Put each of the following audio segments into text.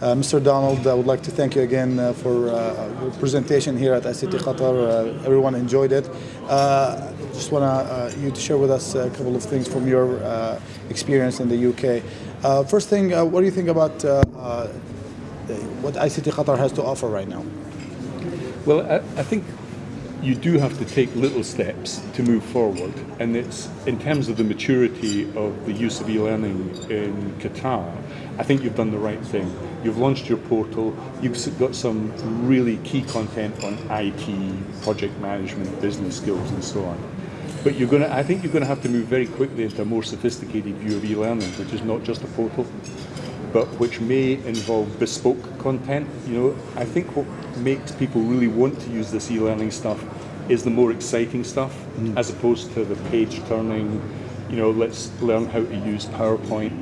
Uh, Mr. Donald, I would like to thank you again uh, for uh, your presentation here at ICT Qatar. Uh, everyone enjoyed it. Uh, just want uh, you to share with us a couple of things from your uh, experience in the UK. First thing, what do you think about what ICT Qatar has to offer right now? Well, I, I think you do have to take little steps to move forward, and it's in terms of the maturity of the use of e-learning in Qatar. I think you've done the right thing. You've launched your portal. You've got some really key content on IT, project management, business skills, and so on. But you're to, I think you're going to have to move very quickly into a more sophisticated view of e-learning, which is not just a portal, but which may involve bespoke content. You know, I think what makes people really want to use this e-learning stuff is the more exciting stuff, mm. as opposed to the page turning. You know, let's learn how to use PowerPoint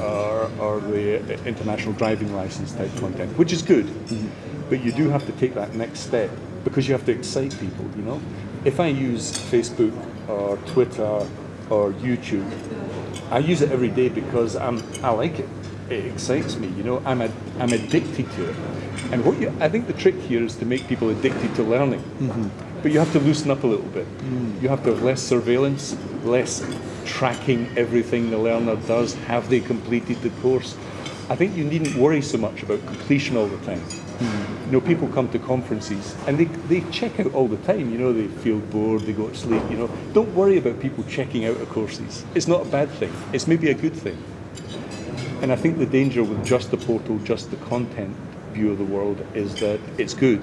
or, or the international driving license type content, which is good. Mm. But you do have to take that next step because you have to excite people. You know, if I use Facebook or Twitter or YouTube. I use it every day because I'm, I like it. It excites me, you know, I'm, a, I'm addicted to it. And what you, I think the trick here is to make people addicted to learning. Mm-hmm. But you have to loosen up a little bit. Mm. You have to have less surveillance, less tracking everything the learner does. Have they completed the course? I think you needn't worry so much about completion all the time. Mm. You know, people come to conferences and they, they check out all the time. You know, they feel bored, they go to sleep. You know, don't worry about people checking out of courses. It's not a bad thing. It's maybe a good thing. And I think the danger with just the portal, just the content view of the world is that it's good,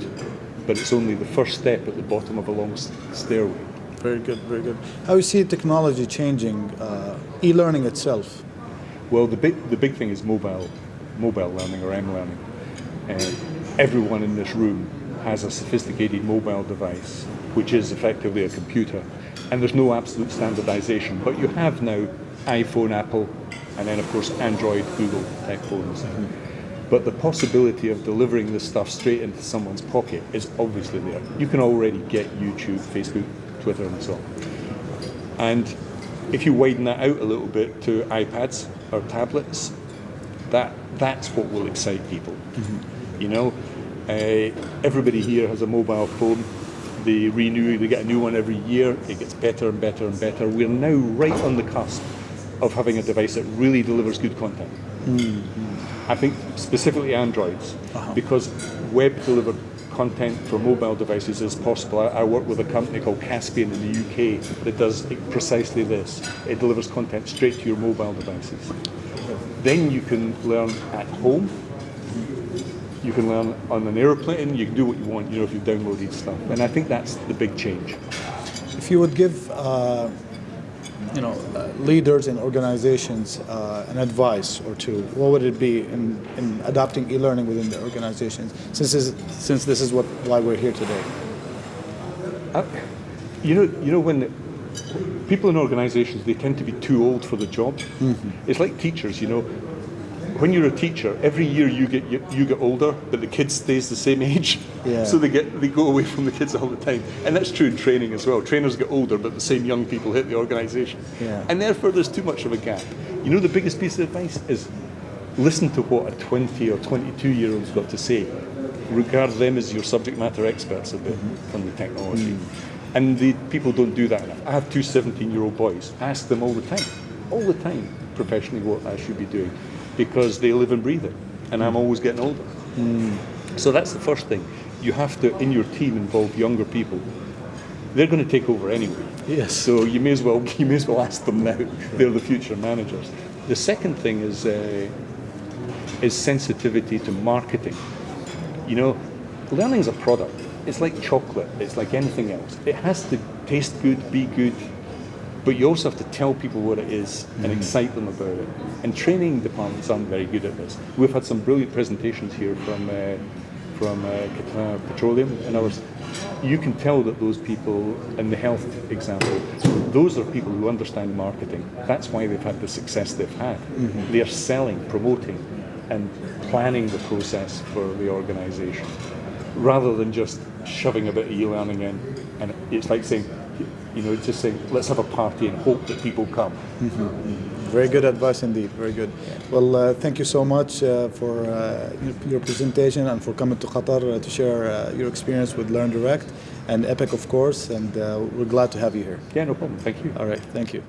but it's only the first step at the bottom of a long stairway. Very good, very good. How do you see technology changing uh, e-learning itself? Well, the big, the big thing is mobile, mobile learning or M-learning. Uh, everyone in this room has a sophisticated mobile device, which is effectively a computer. And there's no absolute standardization, but you have now iPhone, Apple, and then of course Android, Google tech phones. Mm-hmm. But the possibility of delivering this stuff straight into someone's pocket is obviously there. You can already get YouTube, Facebook, Twitter, and so on. And if you widen that out a little bit to iPads or tablets, that that's what will excite people. Mm-hmm. You know, uh, everybody here has a mobile phone. They renew, they get a new one every year. It gets better and better and better. We're now right on the cusp of having a device that really delivers good content. Mm-hmm. I think specifically Androids, uh-huh. because web delivered content for mobile devices is possible. I, I, work with a company called Caspian in the UK that does precisely this. It delivers content straight to your mobile devices. Then you can learn at home. You can learn on an airplane. You can do what you want, you know, if you've downloaded stuff. And I think that's the big change. If you would give uh, you know, uh, leaders and organizations uh, an advice or two, what would it be in, in adopting e-learning within the organizations? Since this is, since this is what why we're here today. Uh, you know, you know when people in organizations they tend to be too old for the job. Mm-hmm. It's like teachers, you know when you're a teacher, every year you get you, you, get older, but the kids stays the same age. Yeah. So they get they go away from the kids all the time, and that's true in training as well. Trainers get older, but the same young people hit the organisation, yeah. and therefore there's too much of a gap. You know, the biggest piece of advice is listen to what a 20 or 22 year old's got to say. Regard them as your subject matter experts a bit mm-hmm. on the technology. Mm-hmm. And the people don't do that enough. I have two 17 year old boys. Ask them all the time, all the time, professionally, what I should be doing because they live and breathe it, and I'm always getting older. Mm. So that's the first thing. You have to, in your team, involve younger people. They're going to take over anyway. Yes. So you may as well you may as well ask them now. They're the future managers. The second thing is uh, is sensitivity to marketing. You know, learning is a product. It's like chocolate. It's like anything else. It has to taste good, be good, but you also have to tell people what it is and mm. excite them about it. And training departments aren't very good at this. We've had some brilliant presentations here from uh, from uh, Petroleum and others. You can tell that those people, in the health example, those are people who understand marketing. That's why they've had the success they've had. Mm-hmm. They are selling, promoting, and planning the process for the organisation, rather than just shoving a bit of e-learning in. And it's like saying, you know, just saying, let's have a party and hope that people come. Mm-hmm. Very good advice indeed. Very good. Well, uh, thank you so much uh, for uh, your, presentation and for coming to Qatar uh, to share uh, your experience with Learn Direct and Epic, of course. And uh, we're glad to have you here. Yeah, no problem. Thank you. All right. Thank you.